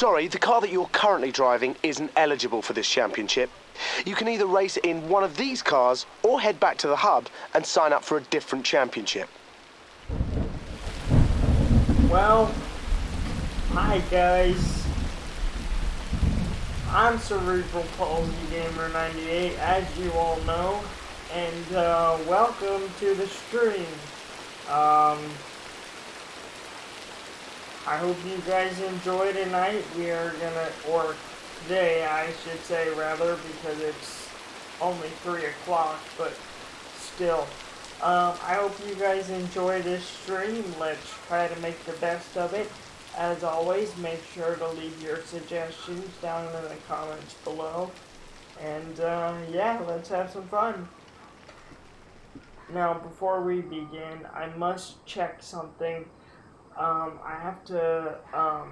Sorry, the car that you're currently driving isn't eligible for this championship. You can either race in one of these cars or head back to the hub and sign up for a different championship. Well, hi guys. I'm Cerebral Palsy Gamer 98, as you all know, and uh, welcome to the stream. Um, I hope you guys enjoy tonight. We are gonna, or today, I should say, rather, because it's only 3 o'clock, but still. Um, I hope you guys enjoy this stream. Let's try to make the best of it. As always, make sure to leave your suggestions down in the comments below. And uh, yeah, let's have some fun. Now, before we begin, I must check something. Um, I have to um,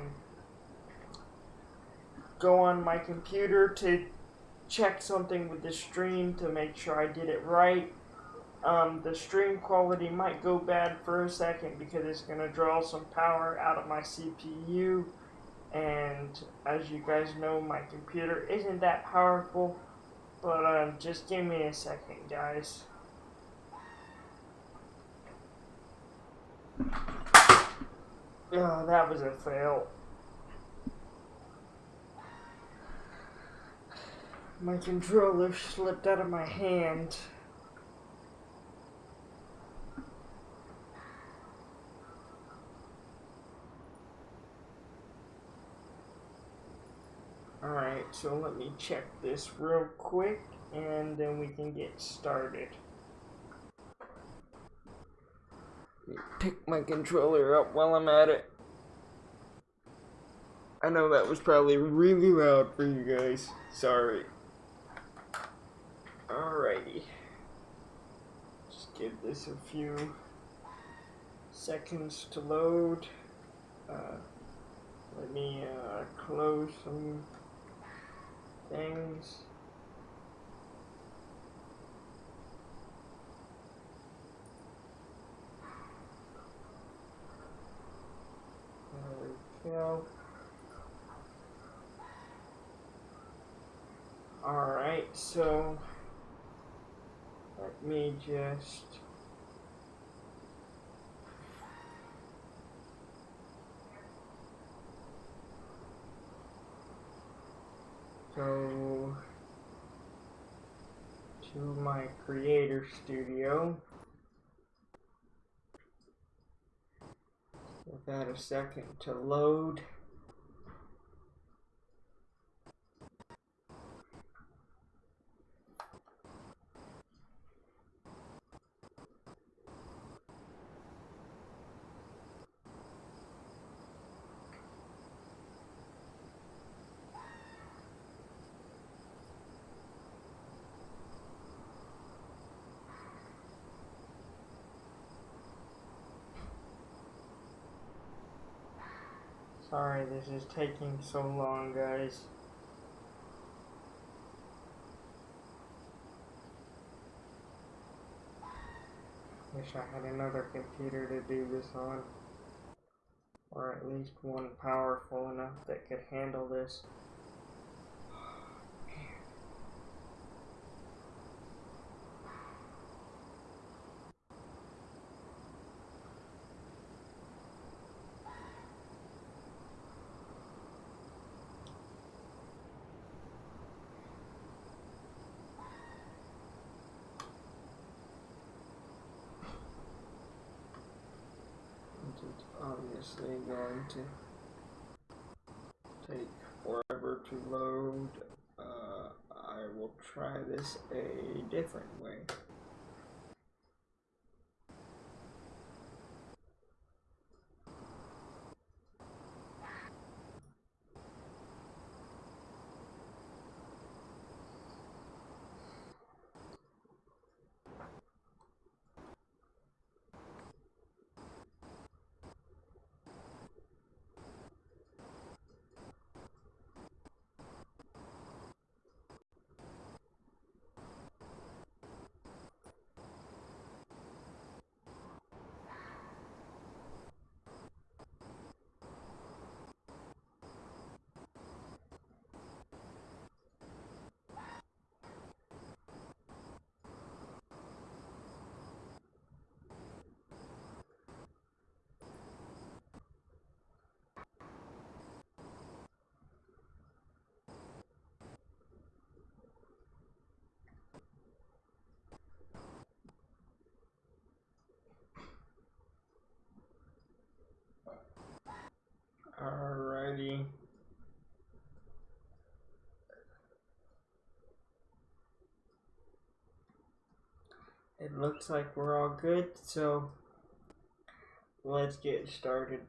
go on my computer to check something with the stream to make sure I did it right. Um, the stream quality might go bad for a second because it's going to draw some power out of my CPU and as you guys know my computer isn't that powerful but um, just give me a second guys oh that was a fail my controller slipped out of my hand Alright, so let me check this real quick and then we can get started. Let me pick my controller up while I'm at it. I know that was probably really loud for you guys. Sorry. Alrighty. Just give this a few seconds to load. Uh, let me uh, close some things. There we go. Alright, so let me just go to my creator studio. That a second to load. Sorry this is taking so long, guys. Wish I had another computer to do this on. Or at least one powerful enough that could handle this. It's obviously going to take forever to load. Uh, I will try this a different way. Alrighty. It looks like we're all good, so let's get started.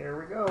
Here we go.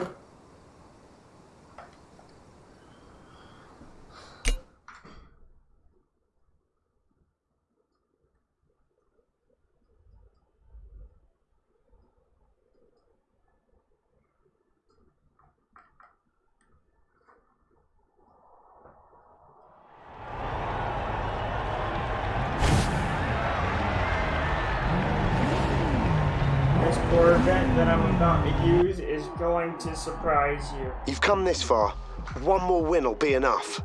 This Corvette that I'm about to use is going to surprise you. You've come this far. One more win will be enough.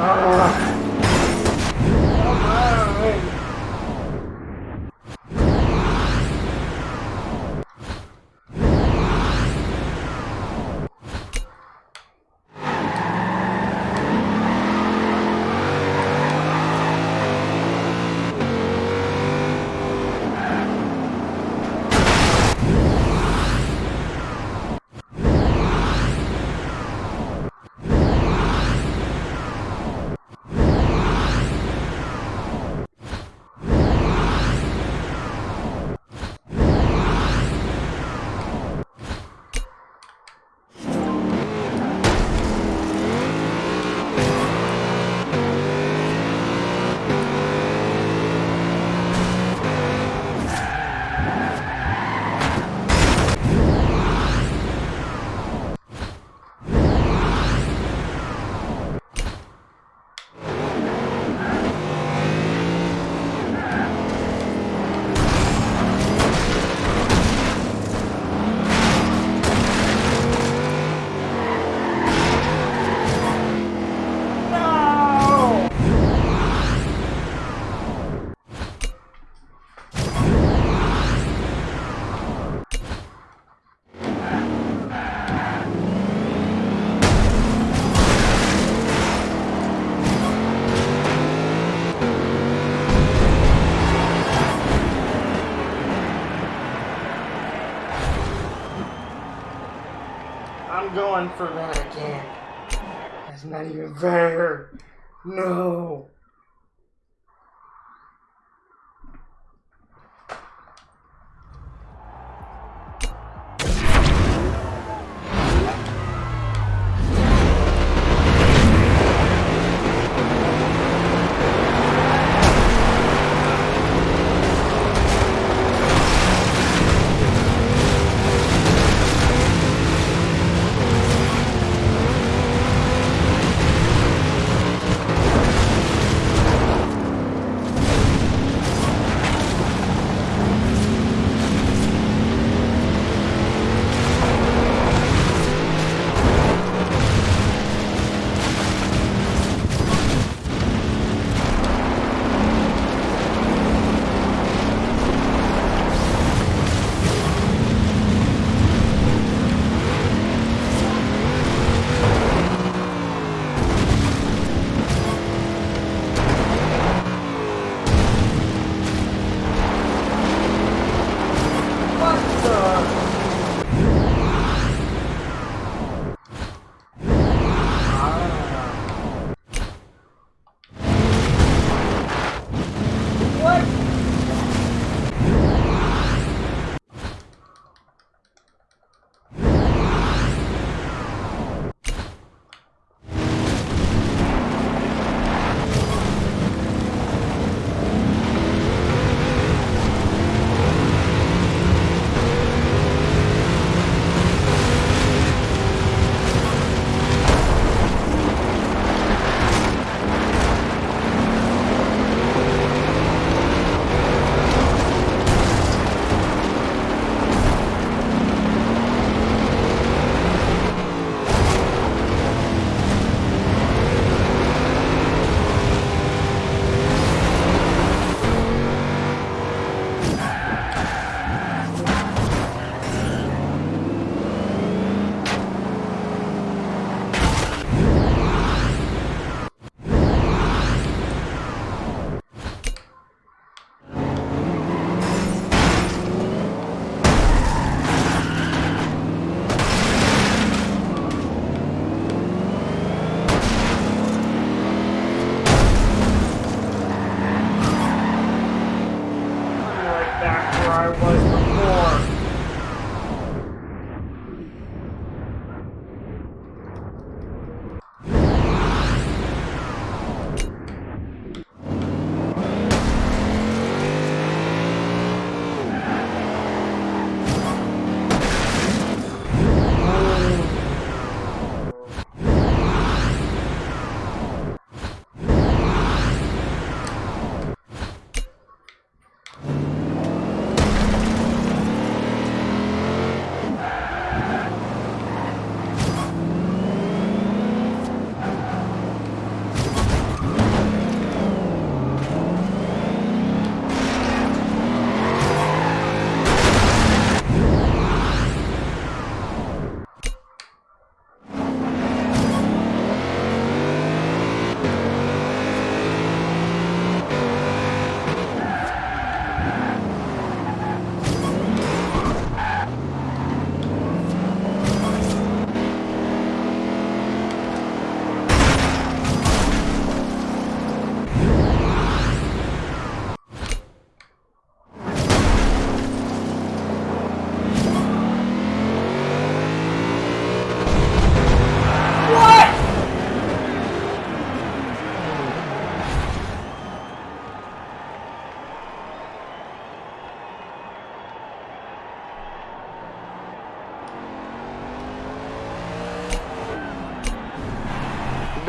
Uh-oh. For that again. That's not even fair. No.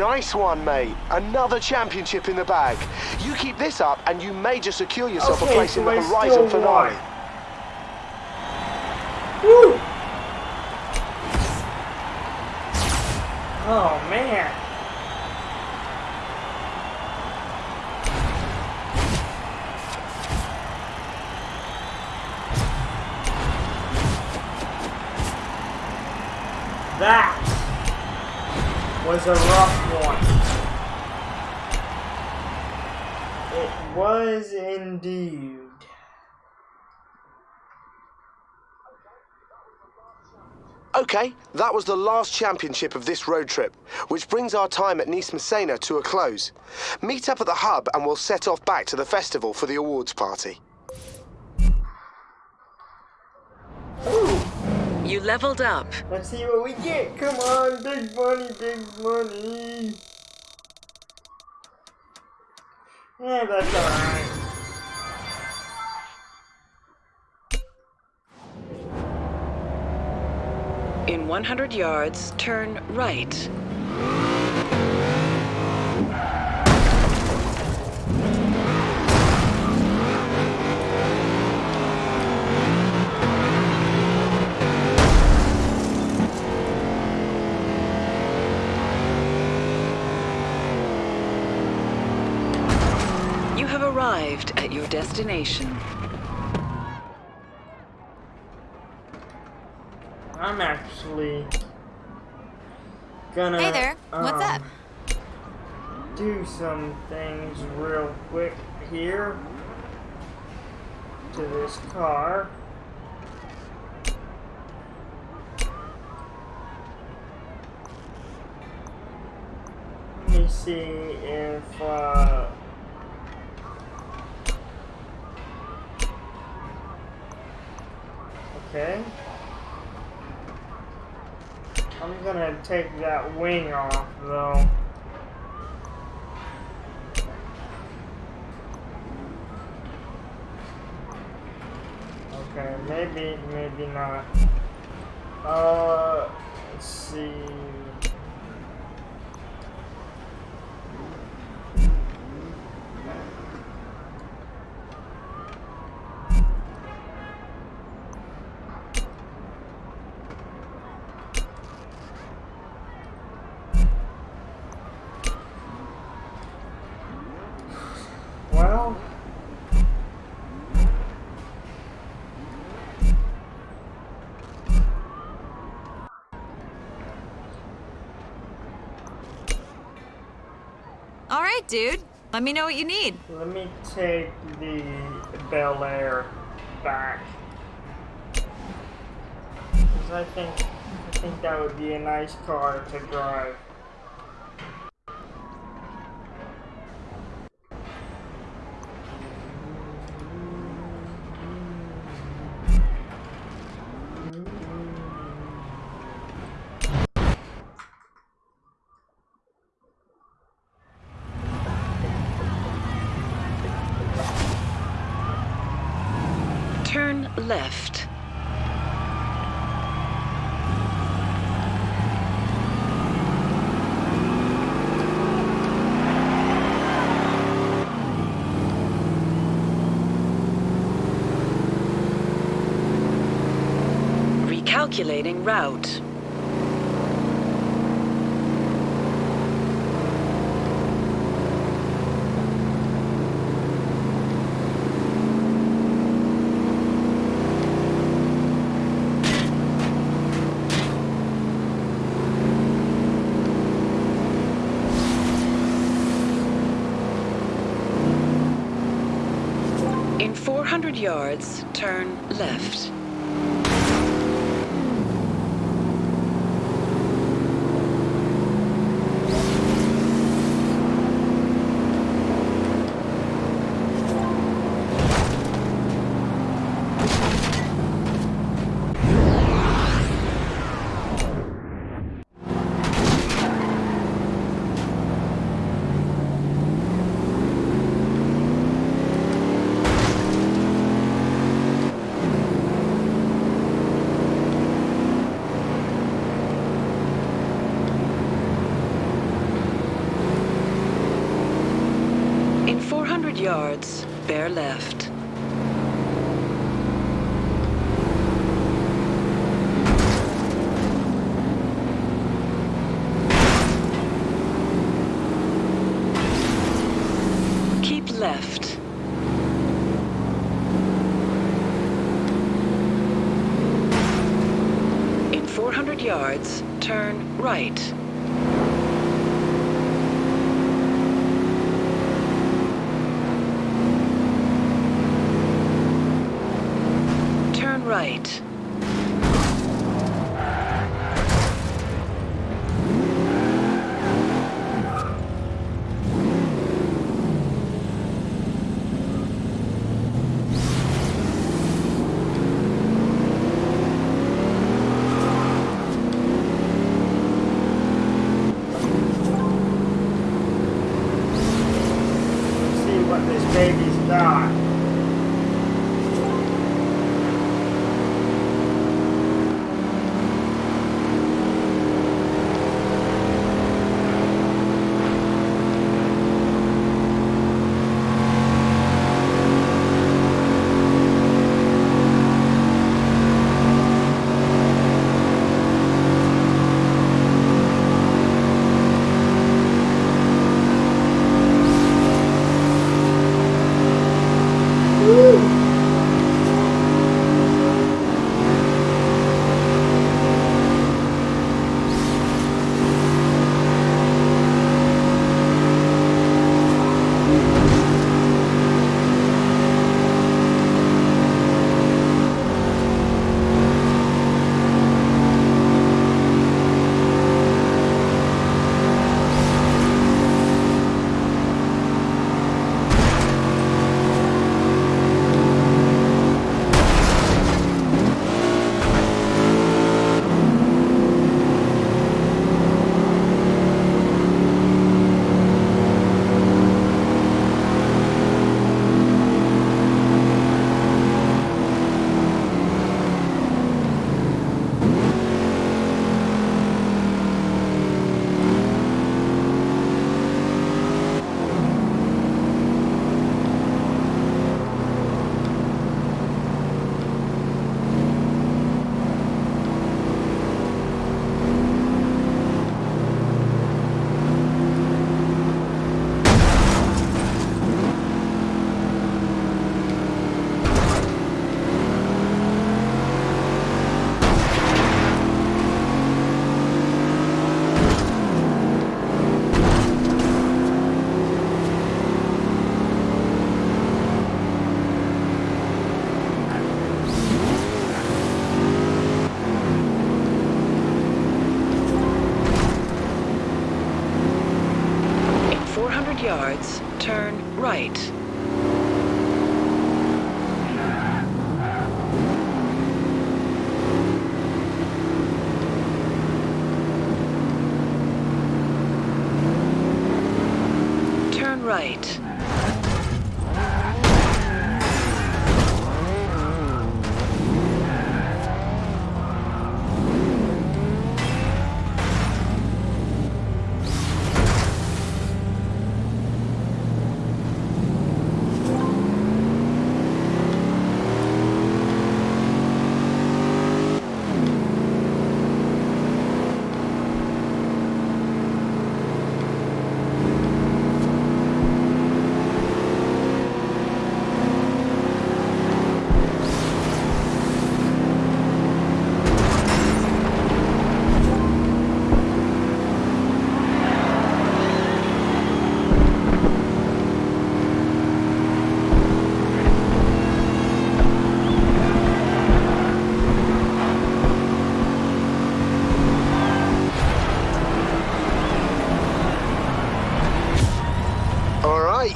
Nice one, mate. Another championship in the bag. You keep this up and you may just secure yourself Okay, a place so in the I Horizon finale. won. Woo! Oh man. That was a rough one. It was indeed. Okay, that was the last championship of this road trip, which brings our time at Nice Messena to a close. Meet up at the hub and we'll set off back to the festival for the awards party. Ooh, You leveled up. let's see what we get. Come on, big money, big money. Yeah, that's alright. 100 yards, turn right. You have arrived at your destination. I'm actually gonna. Hey there, what's um, up? Do some things real quick here to this car. Let me see if uh, okay. I'm gonna take that wing off though. Okay, maybe, maybe not. Uh, let's see. Right, dude. Let me know what you need. let me take the Bel Air back. 'Cause I think, I think that would be a nice car to drive. Turn left. Recalculating route. In 400 yards, turn left. In 400 yards, bear left. Keep left. In 400 yards, turn right. Turn right.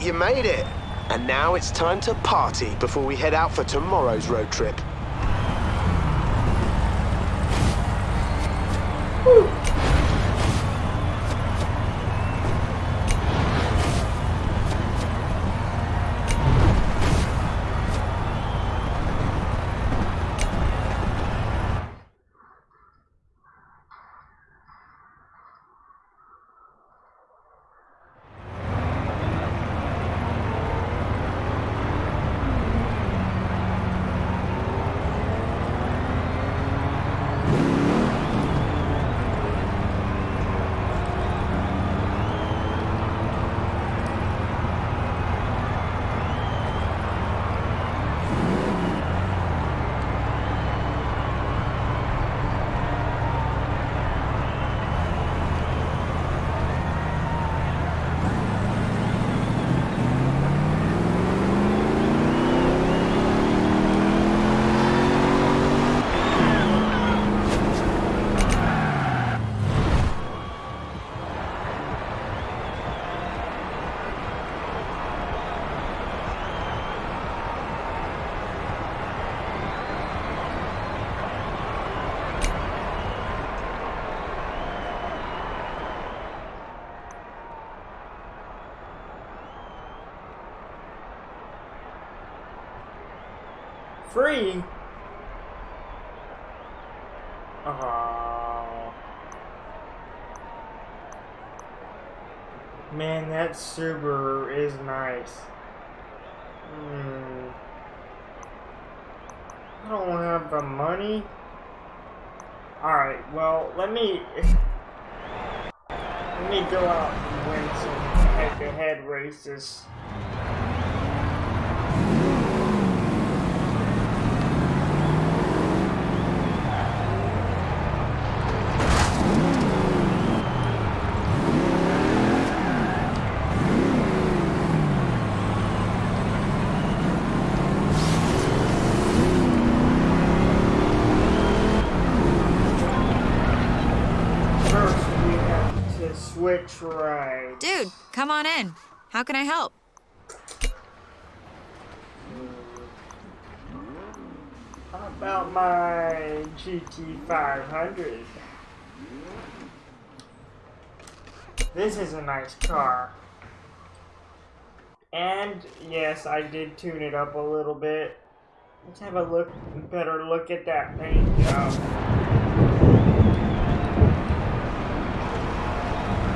You made it. And now it's time to party before we head out for tomorrow's road trip. Free? Oh. Man, that Subaru is nice. Hmm. I don't have the money. Alright, well, let me... Let me go out and win some head-to-head races. First, we have Dude, come on in. How can I help? How about my GT500? This is a nice car. And yes, I did tune it up a little bit. Let's have a look, better look at that paint job.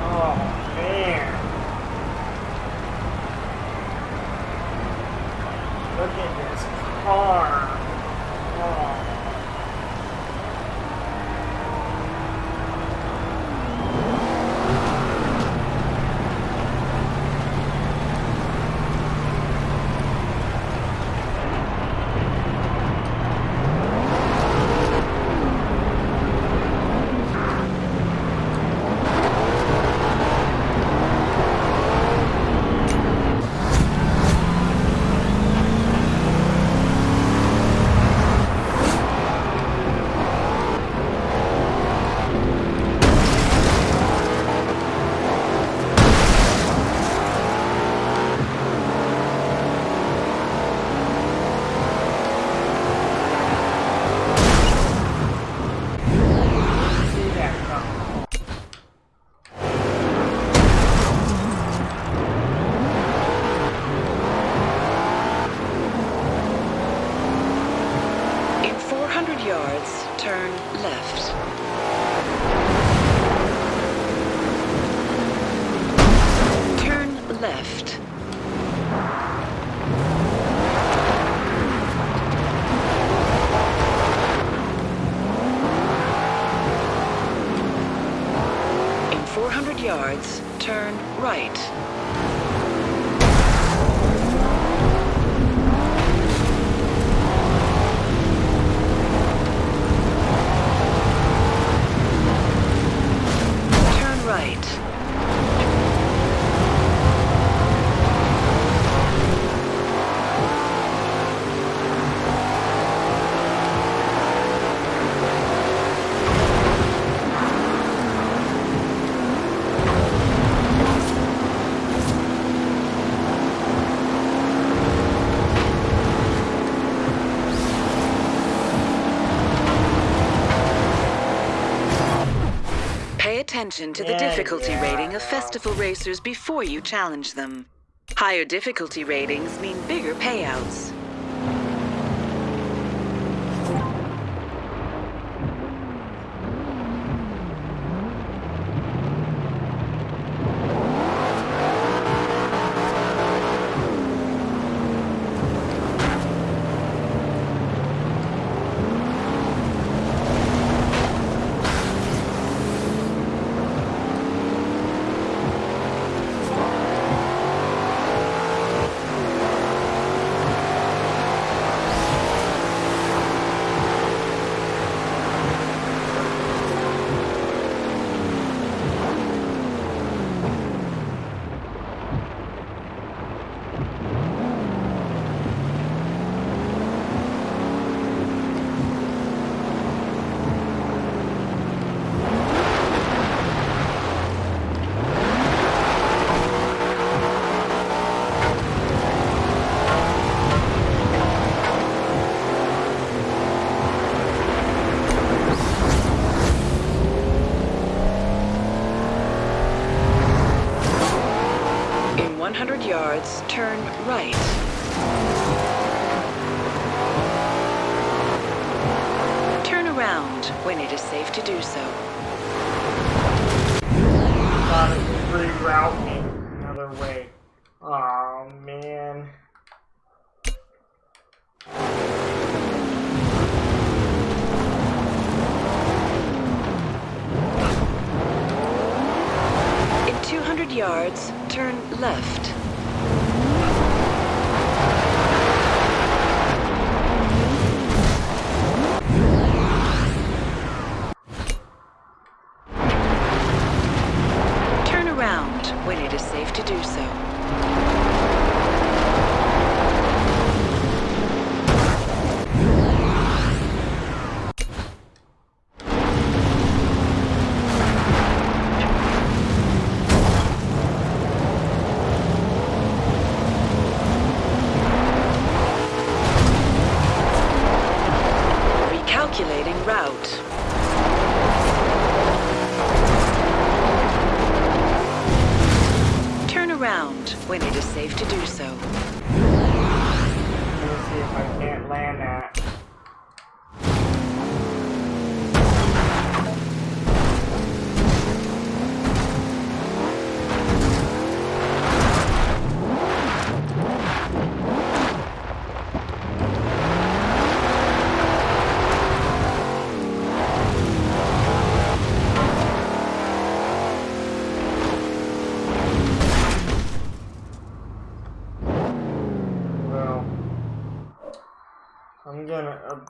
Oh man. Oh, Look at this car. Oh. Attention to the Yeah, difficulty yeah, rating of festival racers before you challenge them. Higher difficulty ratings mean bigger payouts.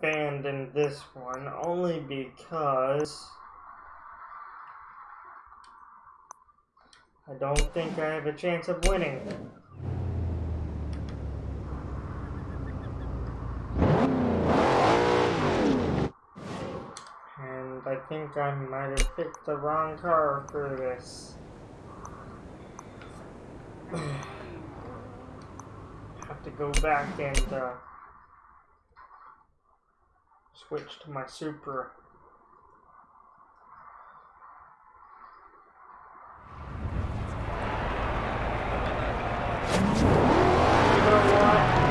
Abandon this one only because I don't think I have a chance of winning. And I think I might have picked the wrong car for this. have to go back and uh, switch to my Supra. You know what?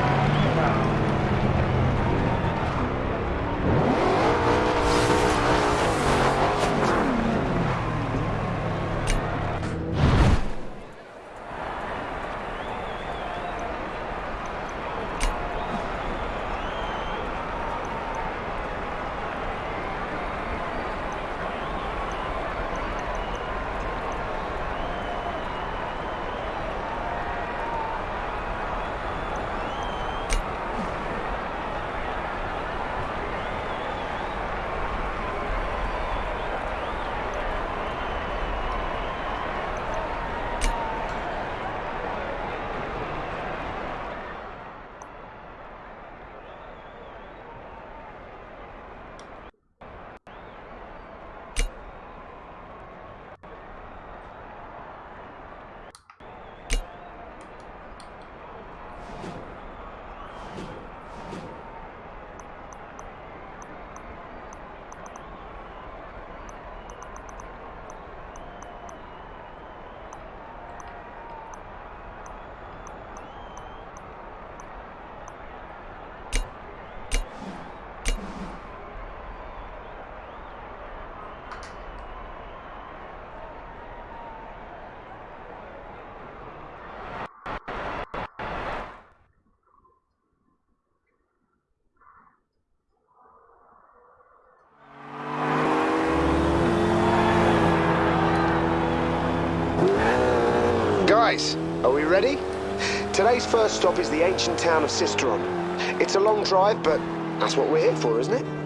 No. Race. Are we ready? Today's first stop is the ancient town of Sisteron. It's a long drive, but that's what we're here for, isn't it?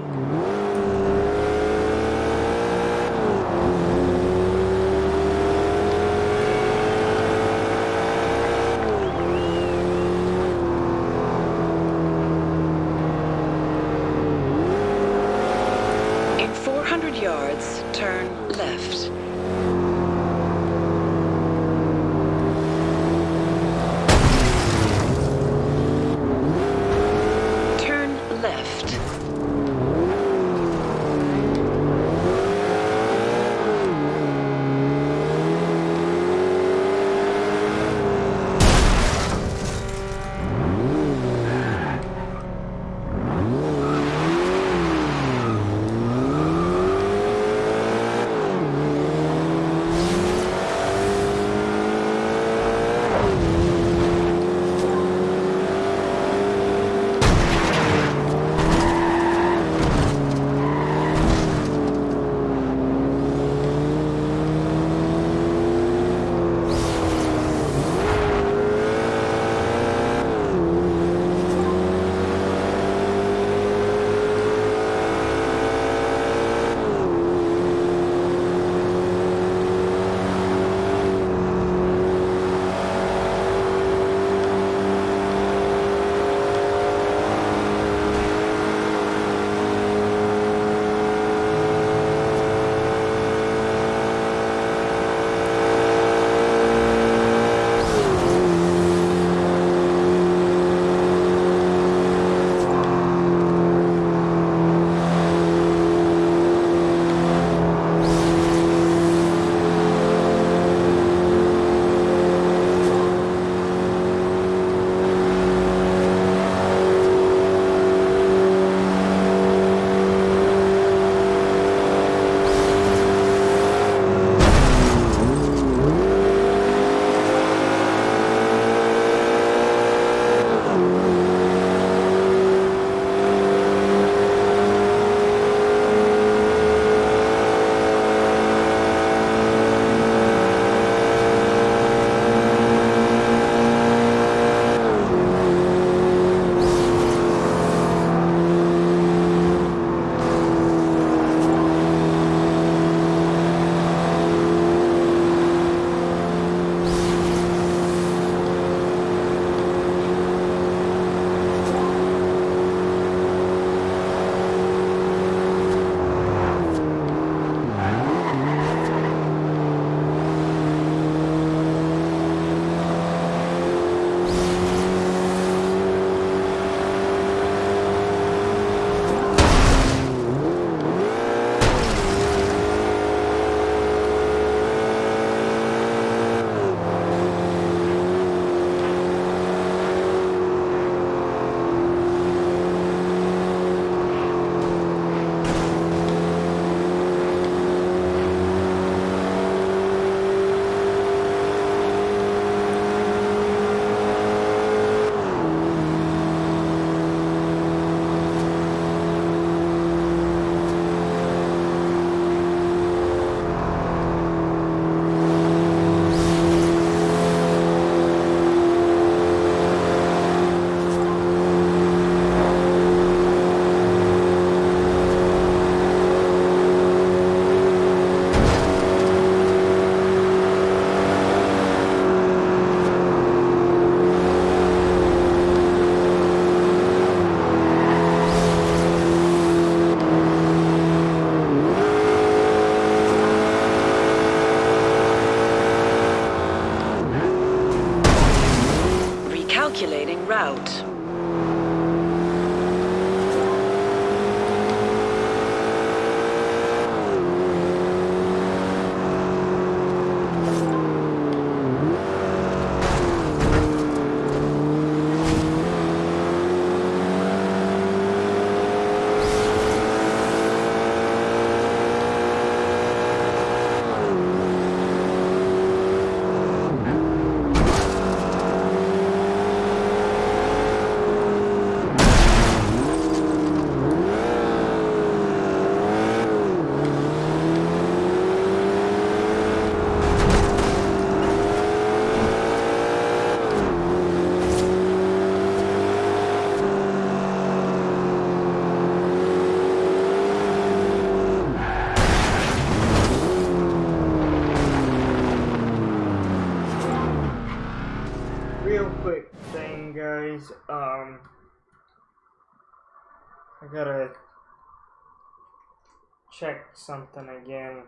Something again.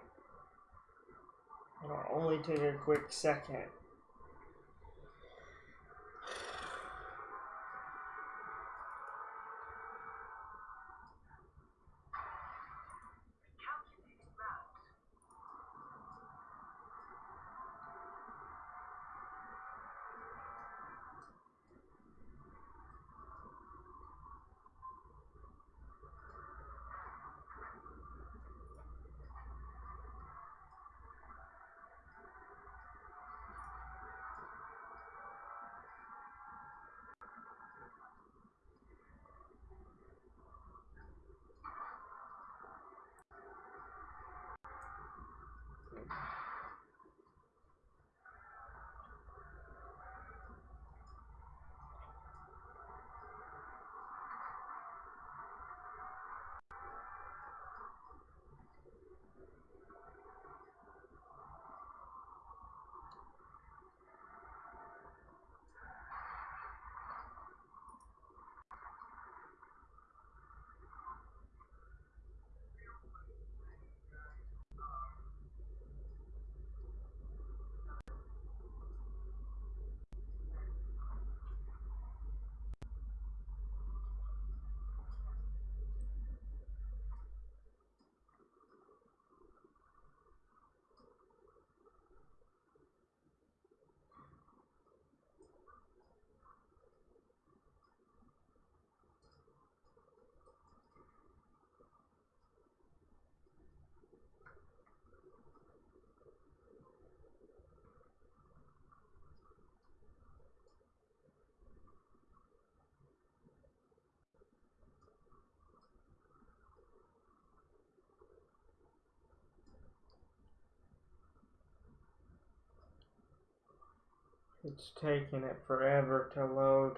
It'll only take a quick second. It's taking it forever to load.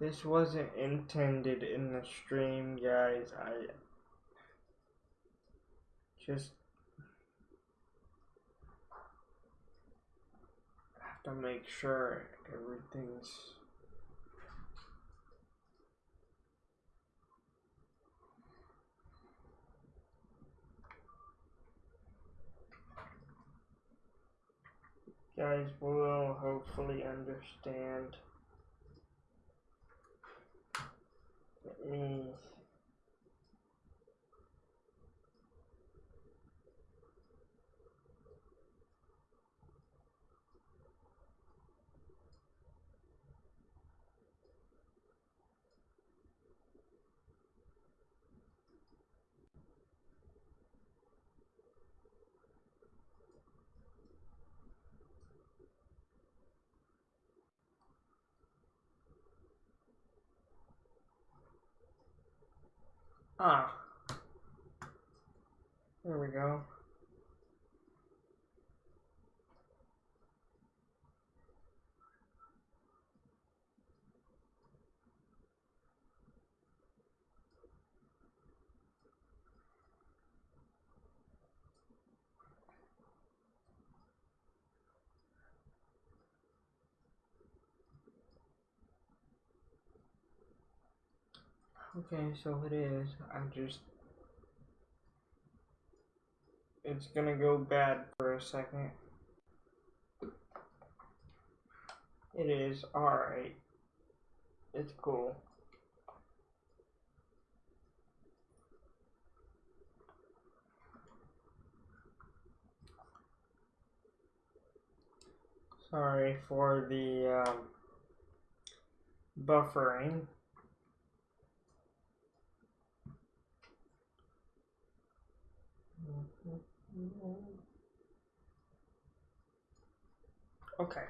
This wasn't intended in the stream, guys. I just have to make sure everything's guys will hopefully understand. Let me Ah. There we go. Okay, so it is. I just. It's gonna go bad for a second. It is alright. It's cool. Sorry for the um, buffering. Okay.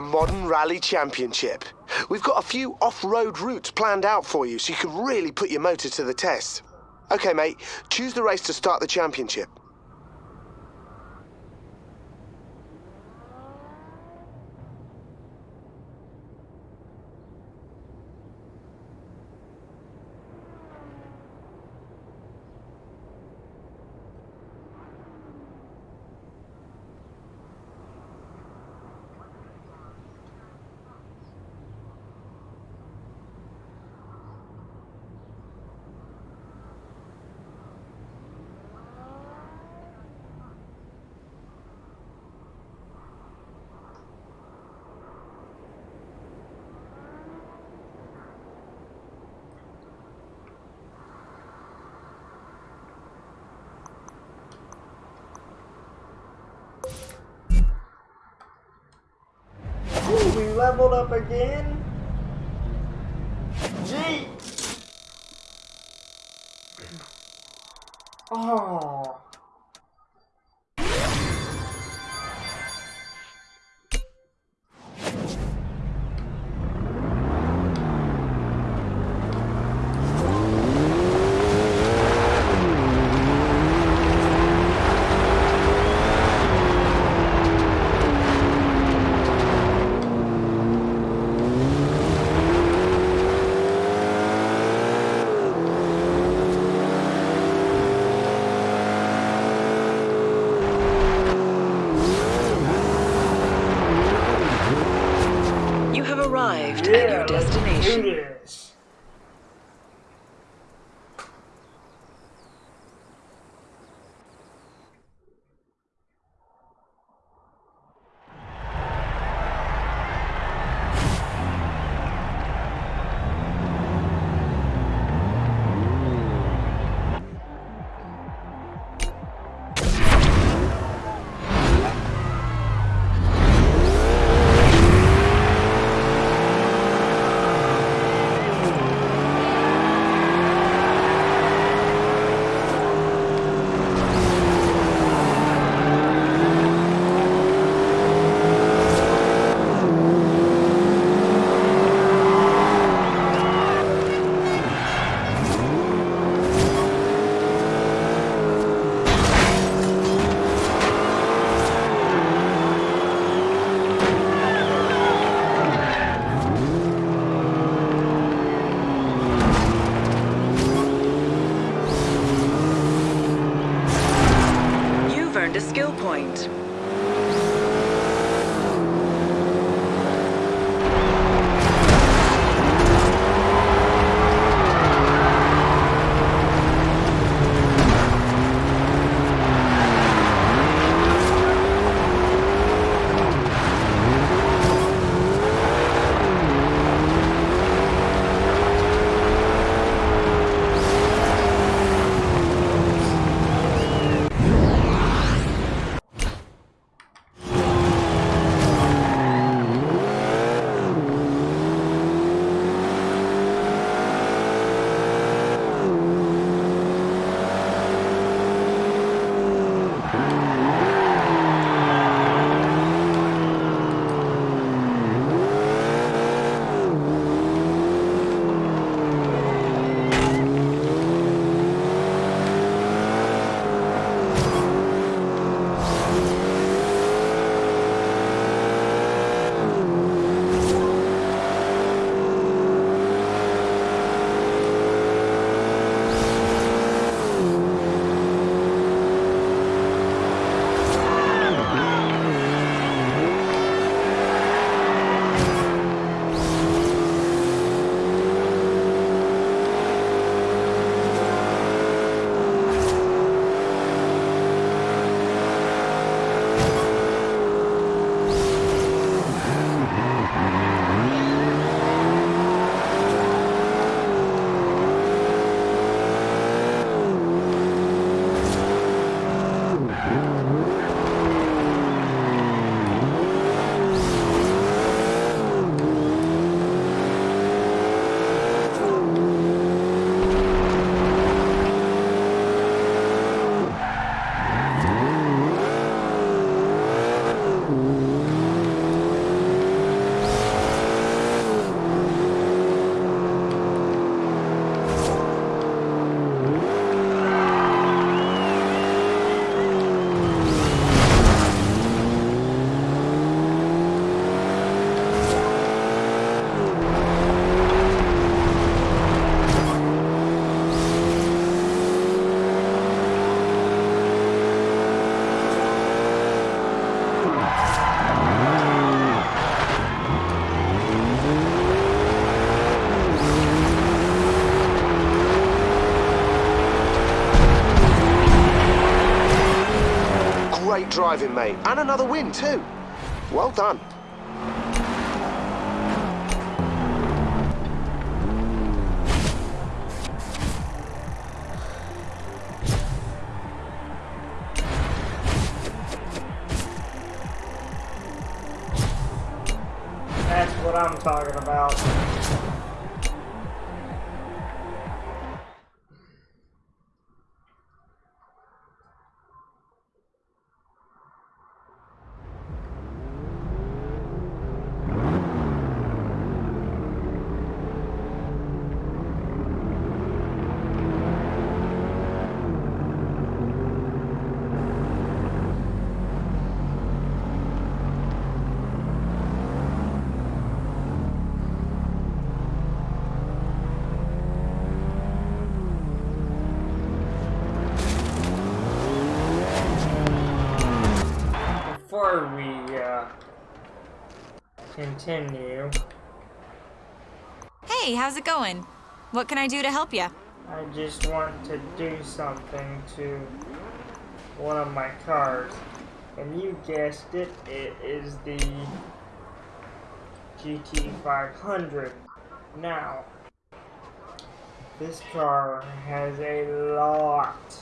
Modern Rally Championship. We've got a few off-road routes planned out for you so you can really put your motor to the test. Okay, mate, choose the race to start the championship. Ooh, we leveled up again. Driving, mate. And another win, too. Well done. That's what I'm talking about. Continue, Hey, how's it going? What can I do to help you? I just want to do something to one of my cars. And you guessed it, it is the GT500. Now, this car has a lot,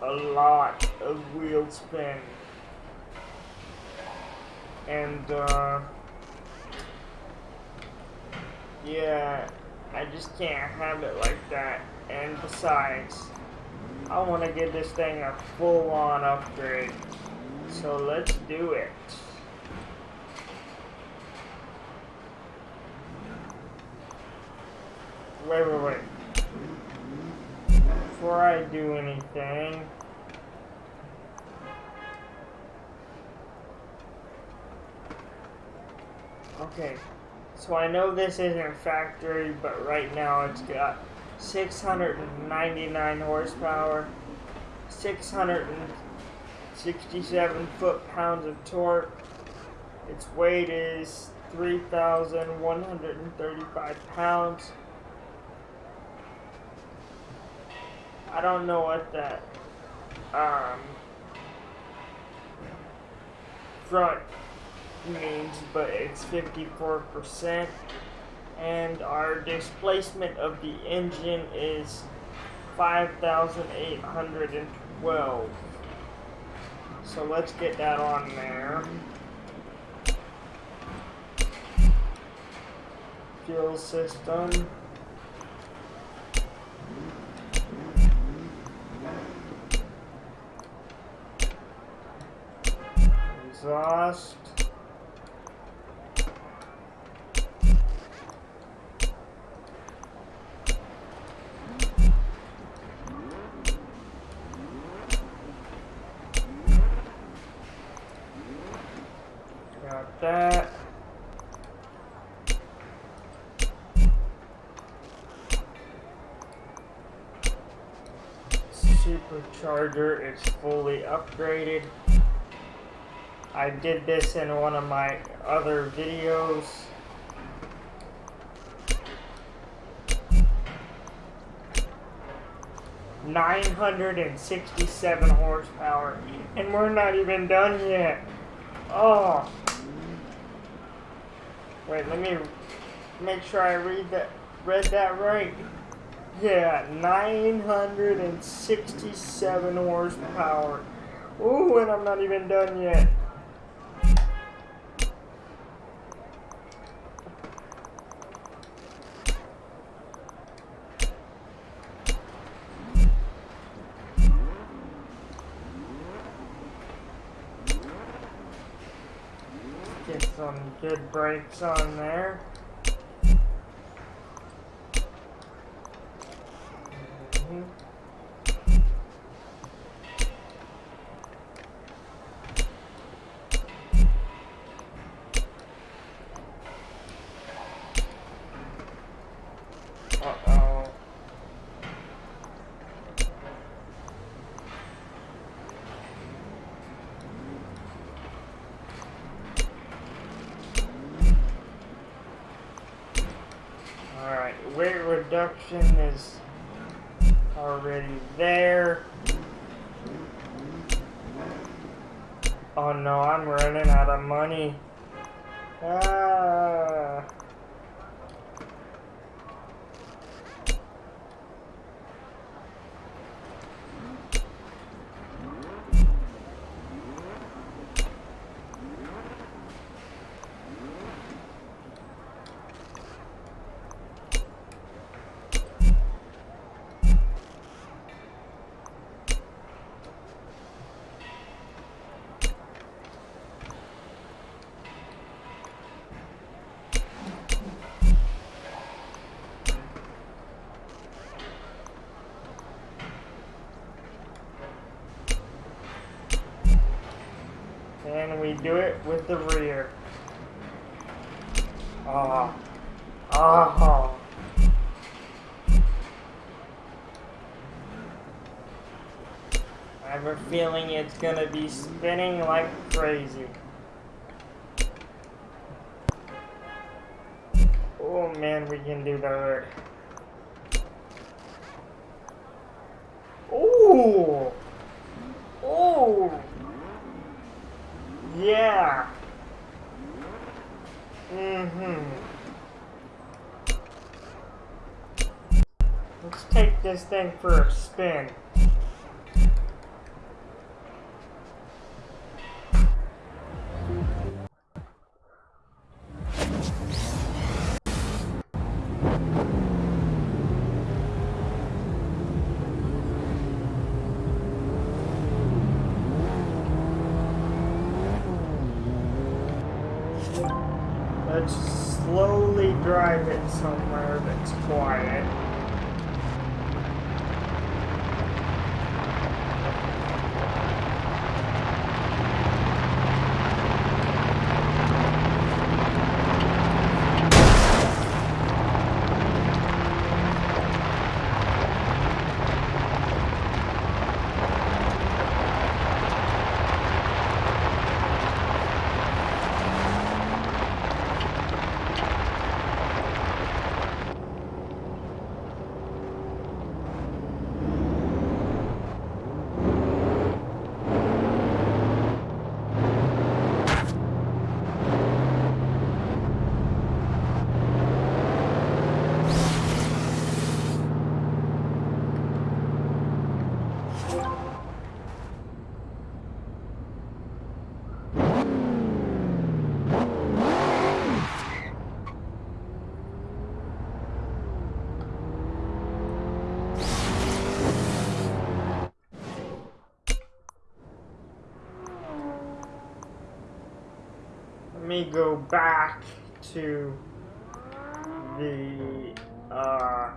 a, a lot of wheel spin. And, uh, yeah, I just can't have it like that. And besides, I want to give this thing a full-on upgrade. So let's do it. Wait, wait, wait. Before I do anything, Okay, so I know this isn't factory, but right now it's got 699 horsepower, 667 foot-pounds of torque. Its weight is 3,135 pounds. I don't know what that um, front means, but it's 54%. And our displacement of the engine is 5,812. So let's get that on there. Fuel system. Exhaust. Got that. Supercharger is fully upgraded. I did this in one of my other videos. Nine hundred and sixty-seven horsepower, and we're not even done yet. Oh. Wait, let me make sure I read that read that right. Yeah, 967 horsepower. Ooh, and I'm not even done yet. Good brakes on there. We do it with the rear. Ah. Ah. I have a feeling it's gonna be spinning like crazy. Thing for a spin. Let's slowly drive it somewhere that's quiet. Let me go back to the uh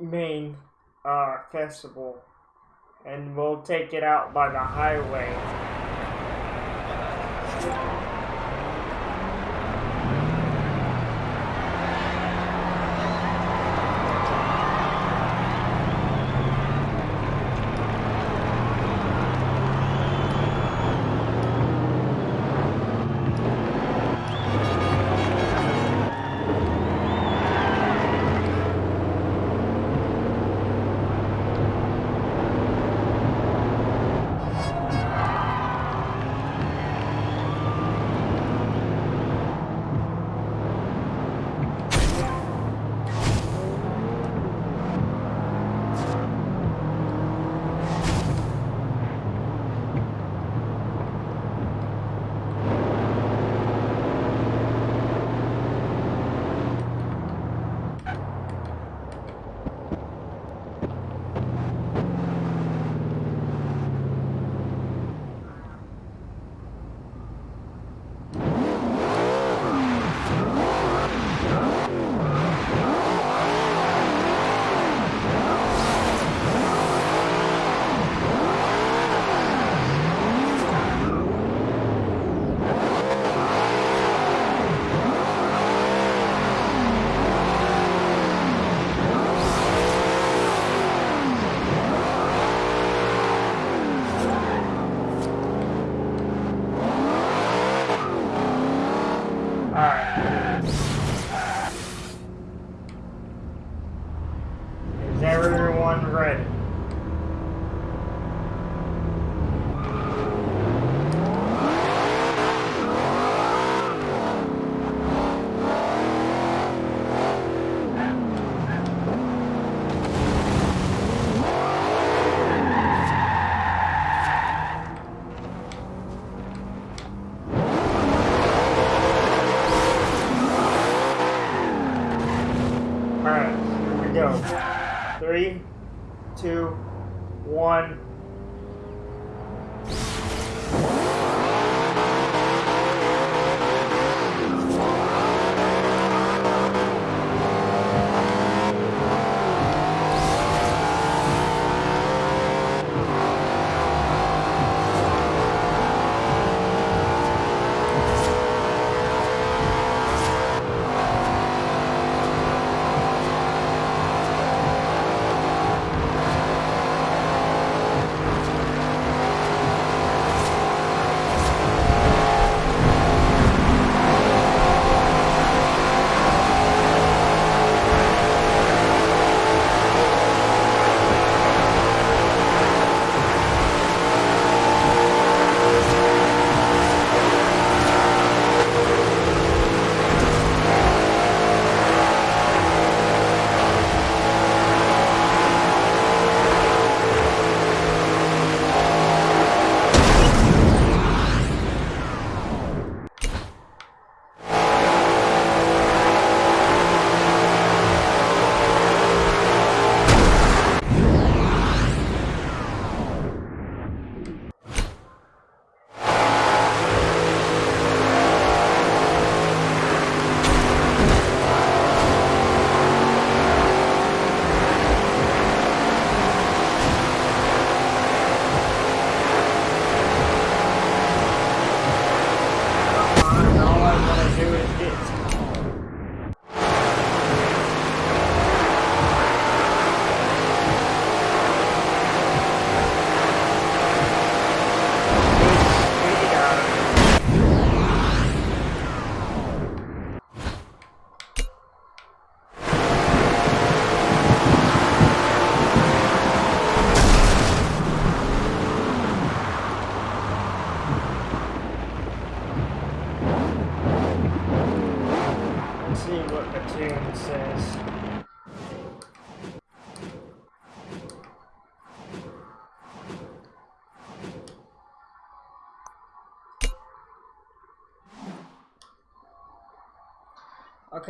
main uh festival and we'll take it out by the highway.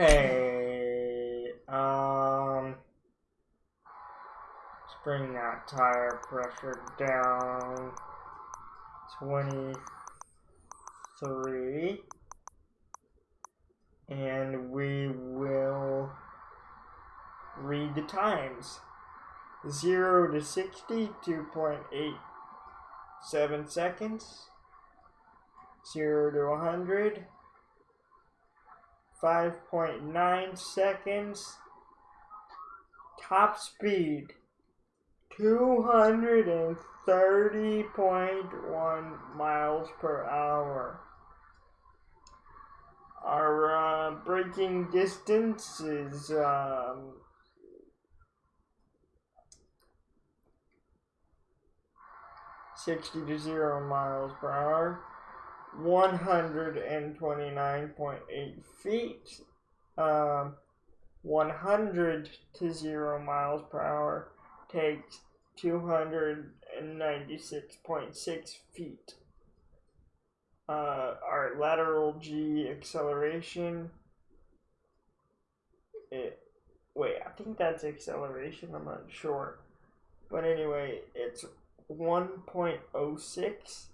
Okay, um, let's bring that tire pressure down. 23 and we will read the times. 0 to 60 2.87 seconds. 0 to 100 5.9 seconds. Top speed 230.1 miles per hour. Our uh, braking distance is um, sixty to zero miles per hour, one hundred and twenty nine point eight feet. Um, one hundred to zero miles per hour takes two hundred and ninety six point six feet uh, our lateral G acceleration. It wait, I think that's acceleration. I'm not sure, but anyway, it's one point oh six,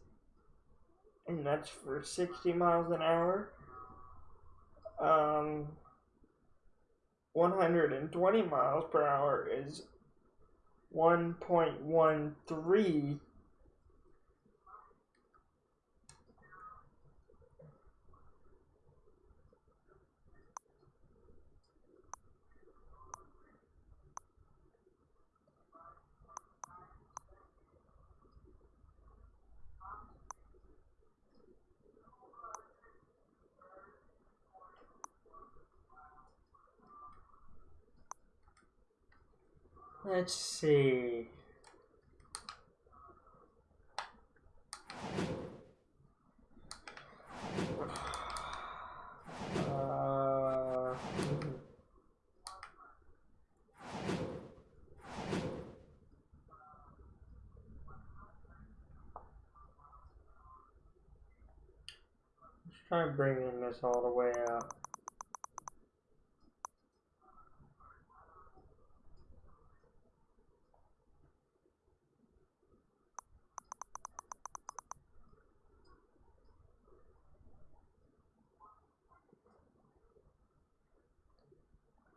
and that's for 60 miles an hour. Um, 120 miles per hour is 1.13 Let's see. Uh, let's try bringing this all the way up.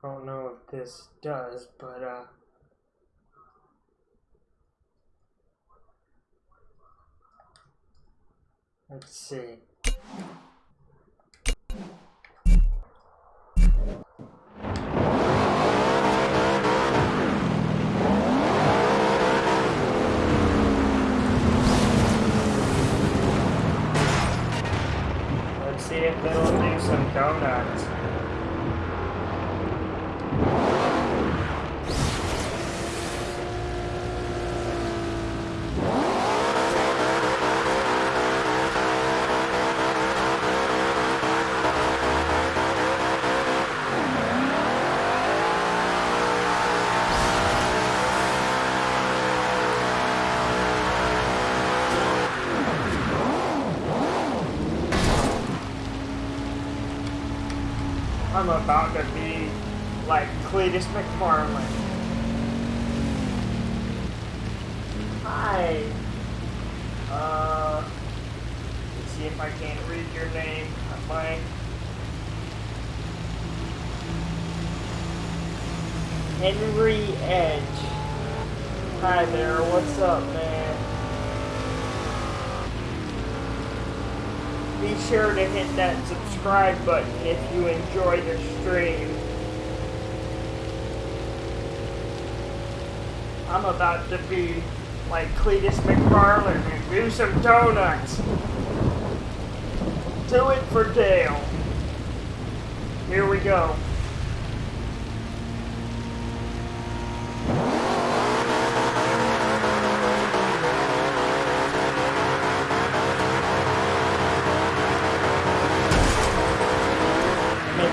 I don't know if this does, but uh. Let's see. Let's see if it'll do some donuts. I'm about to be like Cleetus McFarland. Hi. Uh, let's see if I can't read your name. I My Henry Edge. Hi there. What's up, man? Be sure to hit that subscribe button if you enjoy the stream. I'm about to be like Cleetus McFarland and do some donuts. Do it for Dale. Here we go.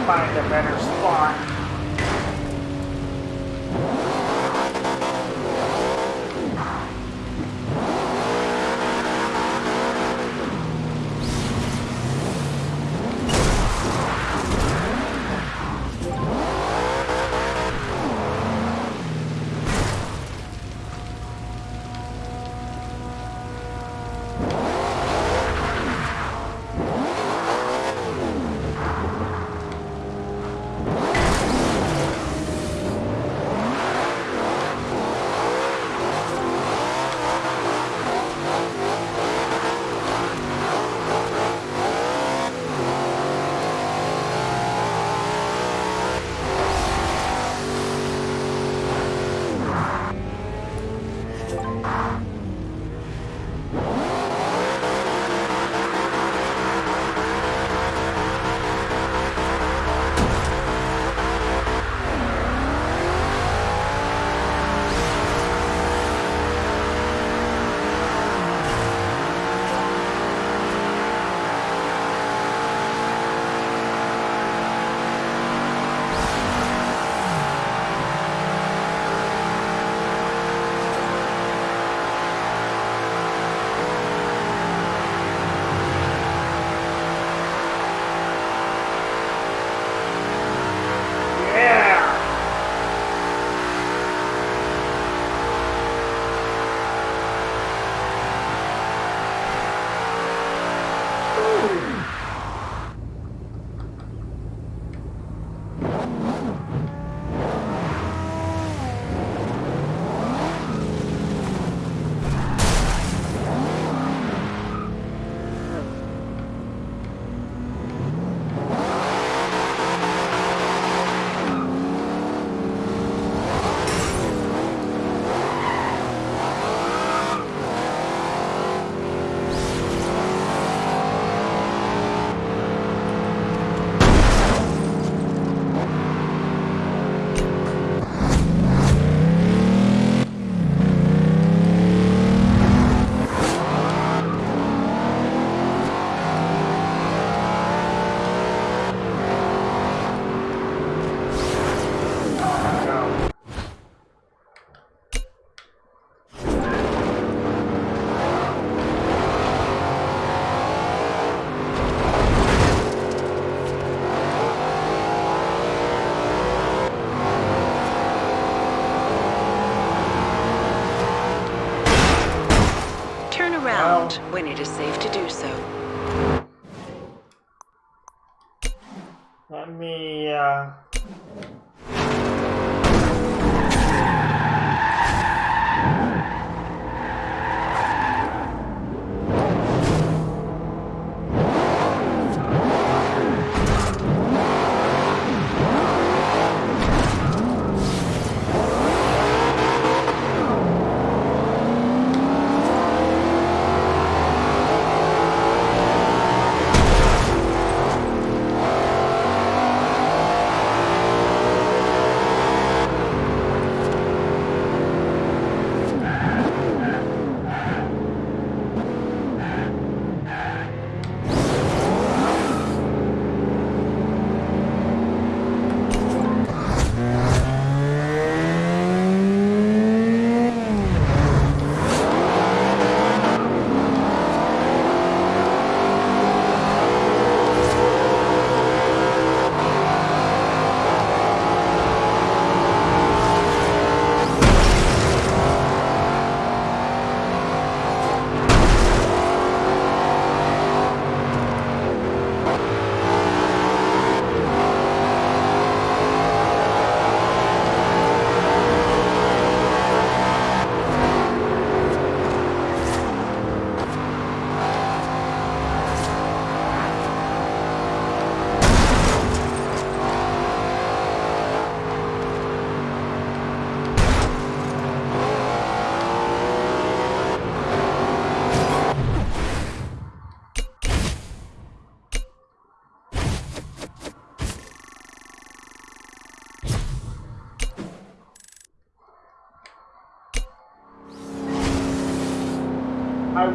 Find a better spot.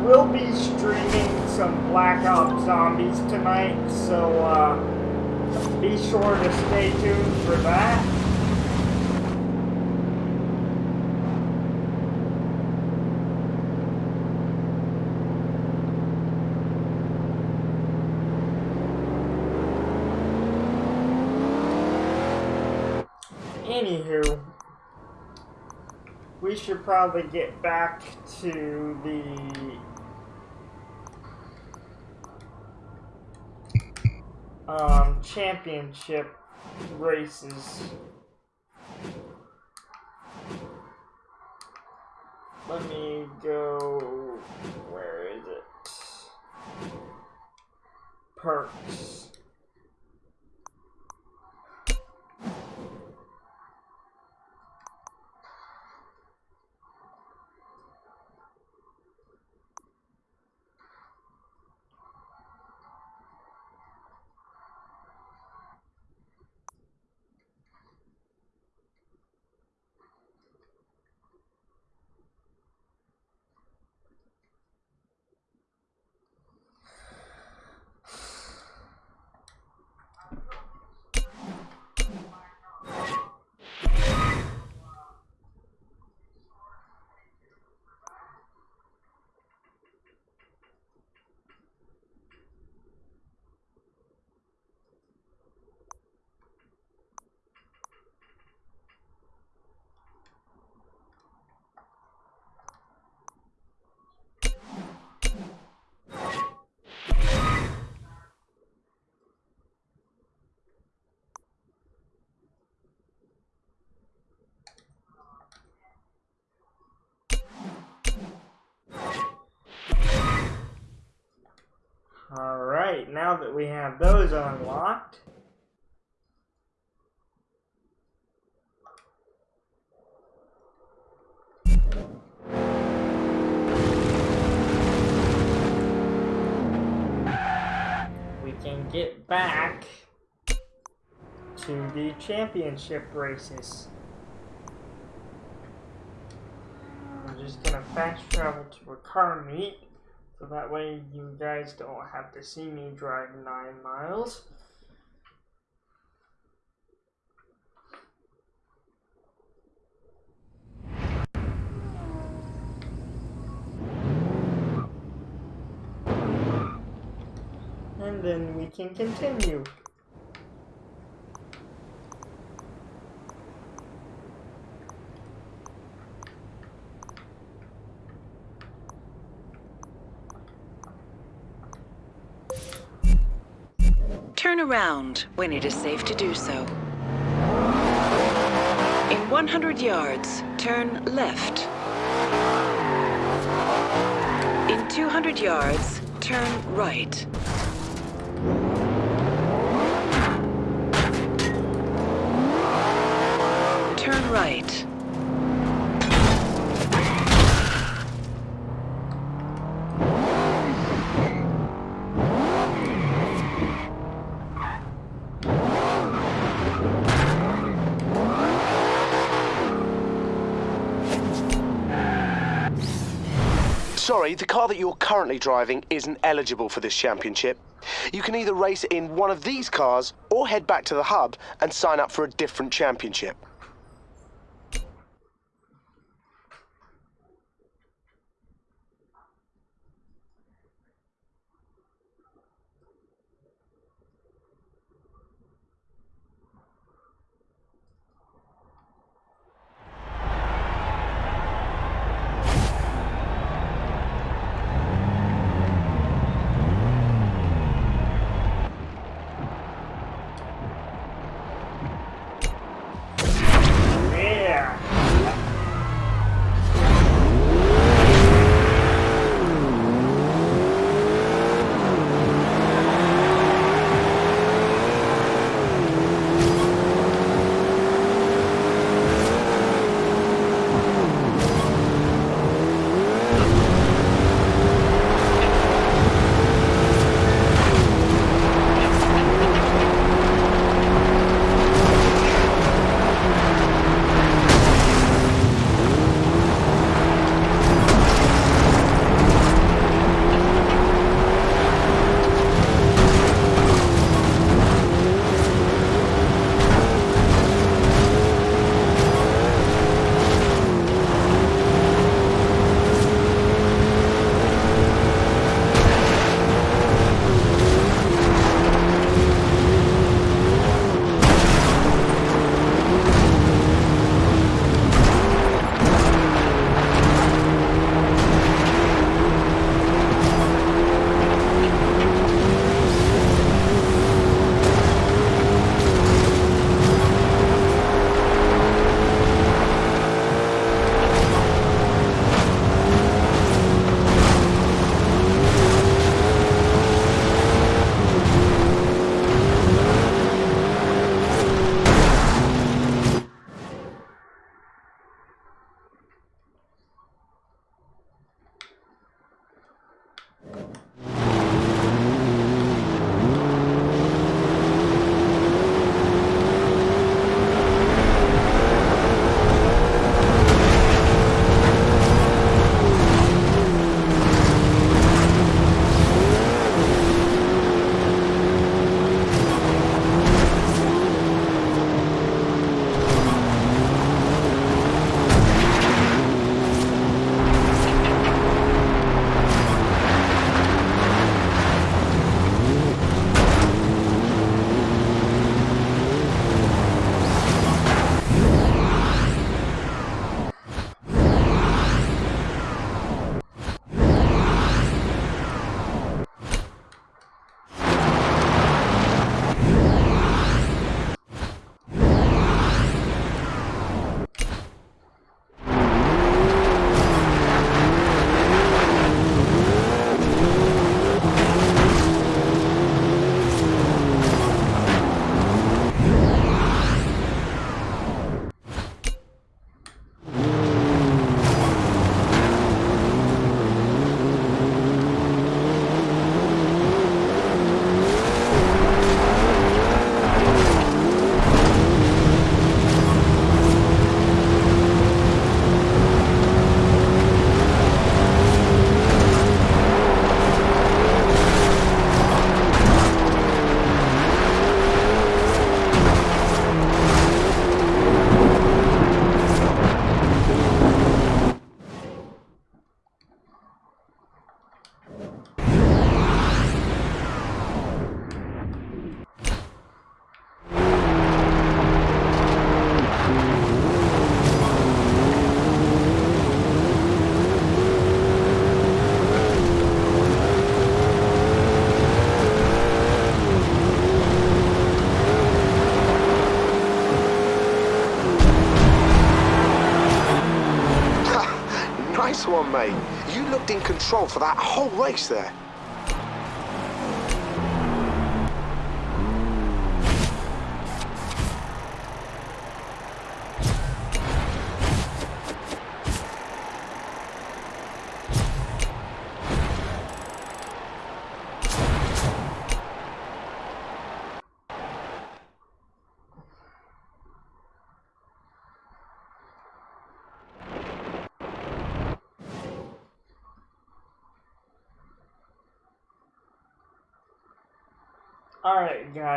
Will be streaming some Black Ops Zombies tonight, so uh, be sure to stay tuned for that. Anywho, we should probably get back to the um, championship races. Let me go. Where is it? Perks. Alright, now that we have those unlocked, we can get back to the championship races. I'm just gonna fast travel to a car meet. So that way you guys don't have to see me drive nine miles. And then we can continue. Turn around when it is safe to do so. In 100 yards, turn left. In 200 yards, turn right. Turn right. Sorry, the car that you're currently driving isn't eligible for this championship. You can either race in one of these cars or head back to the hub and sign up for a different championship. Control for that whole race there.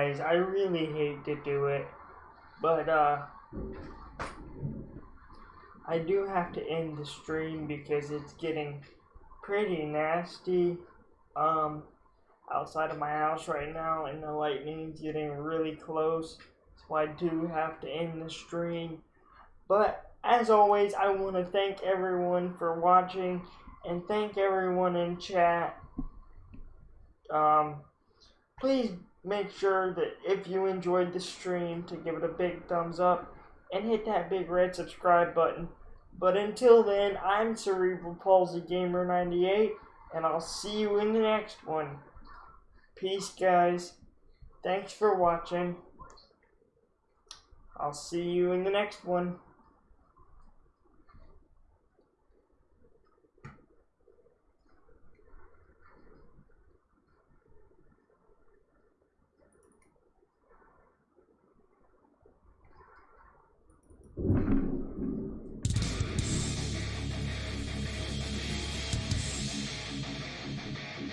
Guys, I really hate to do it, but, uh, I do have to end the stream because it's getting pretty nasty, um, outside of my house right now, and the lightning's getting really close, so I do have to end the stream. But, as always, I want to thank everyone for watching, and thank everyone in chat. Um, please make sure that if you enjoyed the stream to give it a big thumbs up and hit that big red subscribe button. But until then, I'm Cerebral Palsy Gamer 98 and I'll see you in the next one. Peace guys. Thanks for watching. I'll see you in the next one.